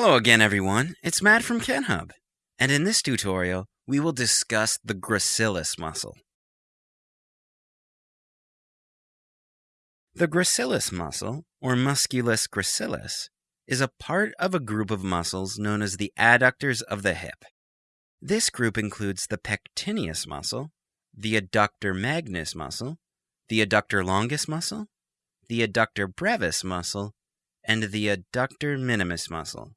Hello again, everyone. It's Matt from KenHub. And in this tutorial, we will discuss the gracilis muscle. The gracilis muscle, or musculus gracilis, is a part of a group of muscles known as the adductors of the hip. This group includes the pectineus muscle, the adductor magnus muscle, the adductor longus muscle, the adductor brevis muscle, and the adductor minimus muscle.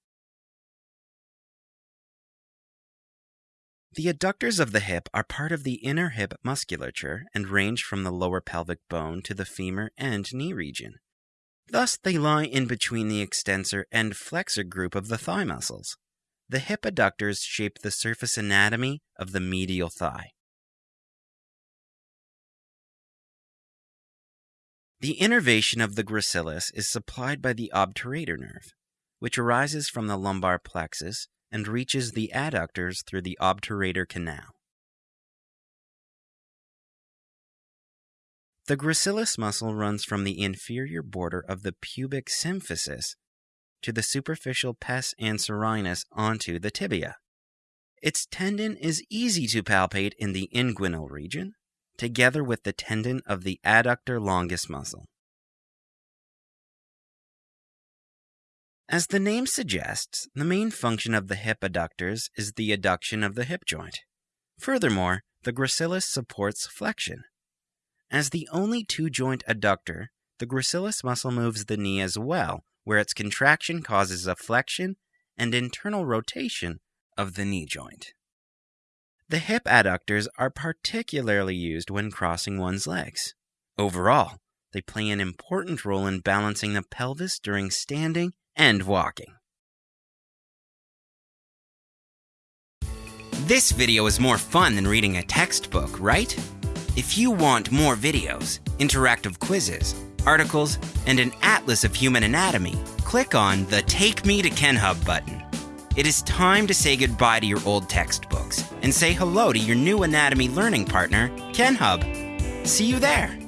The adductors of the hip are part of the inner hip musculature and range from the lower pelvic bone to the femur and knee region. Thus, they lie in between the extensor and flexor group of the thigh muscles. The hip adductors shape the surface anatomy of the medial thigh. The innervation of the gracilis is supplied by the obturator nerve, which arises from the lumbar plexus and reaches the adductors through the obturator canal. The gracilis muscle runs from the inferior border of the pubic symphysis to the superficial pes anserinus onto the tibia. Its tendon is easy to palpate in the inguinal region, together with the tendon of the adductor longus muscle. As the name suggests, the main function of the hip adductors is the adduction of the hip joint. Furthermore, the gracilis supports flexion. As the only two joint adductor, the gracilis muscle moves the knee as well, where its contraction causes a flexion and internal rotation of the knee joint. The hip adductors are particularly used when crossing one's legs. Overall, they play an important role in balancing the pelvis during standing and walking. This video is more fun than reading a textbook, right? If you want more videos, interactive quizzes, articles, and an atlas of human anatomy, click on the Take Me to KenHub button. It is time to say goodbye to your old textbooks and say hello to your new anatomy learning partner, KenHub. See you there!